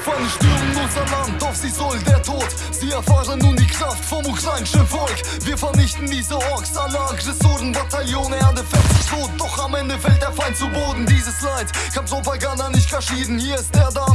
Feinde stürmen unser Land, auf sie soll der Tod. Sie erfahren nun die Kraft vom ukrainischen Volk. Wir vernichten diese Orks, alle Aggressoren, Bataillone, Erde fährt sich tot. Doch am Ende fällt der Feind zu Boden. Dieses Leid kann Propaganda nicht kaschieren. Hier ist der da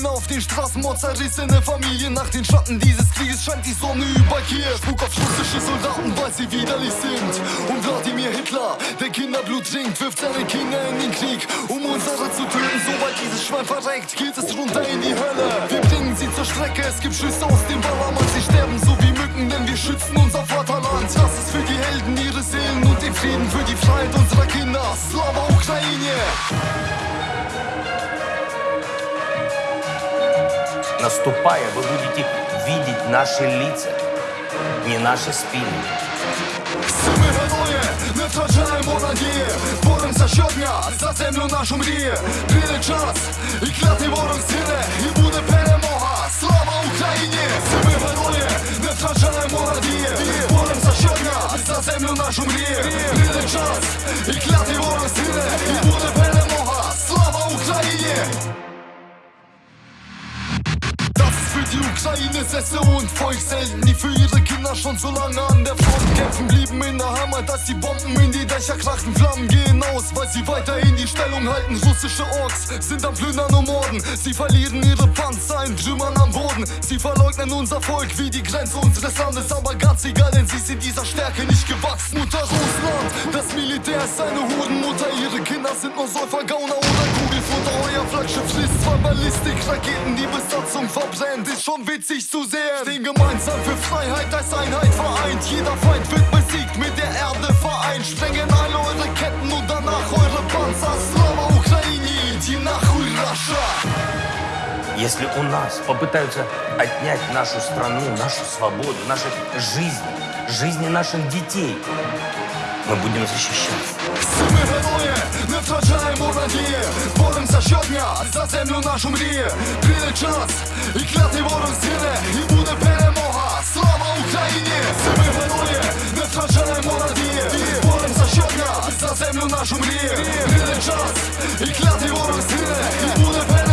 Kinder auf den Straßen, Mord zerrissene Familien. Nach den Schatten dieses Krieges scheint die Sonne über Kiew. Spuk auf russische Soldaten, weil sie widerlich sind. Und Wladimir Hitler, der Kinderblut trinkt, wirft seine Kinder in den Krieg, um unsere zu töten. Sobald dieses Schwein verreckt, geht es runter in die Hölle. Wir bringen sie zur Strecke, es gibt Schüsse aus dem Ballermann. Sie sterben so wie Mücken, denn wir schützen unser Vaterland. Das ist für die Helden, ihre Seelen und den Frieden, für die Freiheit unserer Kinder. Slava Ukraine! Наступая, вы будете видеть наши лица, не наши спины. Ми герої, не втрачаємо надії. Боремося щодня за землю нашу мріє Прийде час, і клятий ворог згине І буде перемога, слава Україні! Ми герої, не втрачаємо надії. Боремося щодня за землю нашу мріє Прийде час, і клятий Ukraine Sesse und Volkshelden, die für ihre Kinder schon so lange an der Front kämpfen, blieben in der Heimat, dass die Bomben in die Dächer krachen, Flammen gehen aus, weil sie weiterhin die Stellung halten. Russische Orks sind am Plündern und Morden, sie verlieren ihre Panzer in Trümmern am Boden, sie verleugnen unser Volk wie die Grenze unseres Landes, aber ganz egal, denn sie sind dieser Stärke nicht gewachsen. Mutter Russland, das Militär ist eine Hurenmutter, ihre Kinder sind nur Säufergauner oder Kugelfutter, euer Flaggschiff schließt zwei Ballistikraketen, die Besatzung verbrennt, ist schon witzig zu sehen. Stehen gemeinsam für Freiheit als Einheit vereint, jeder Feind wird besiegt, mit der Erde vereint, sprengen alle eure Ketten und danach eure Panzer, Slava Ukraini, die Nachuй Russia. Если у нас попытаются отнять нашу страну, нашу свободу, наши жизни, жизни наших детей, мы будем защищаться. Ми герої, не втрачаємо надії. Боремося щодня за землю нашу мріє Прийде час, і клятий ворог згине І буде перемога, слава Україні! Ми герої, не втрачаємо надії. Боремося щодня за землю нашу мріє Прийде час, і клятий ворог згине І буде перемога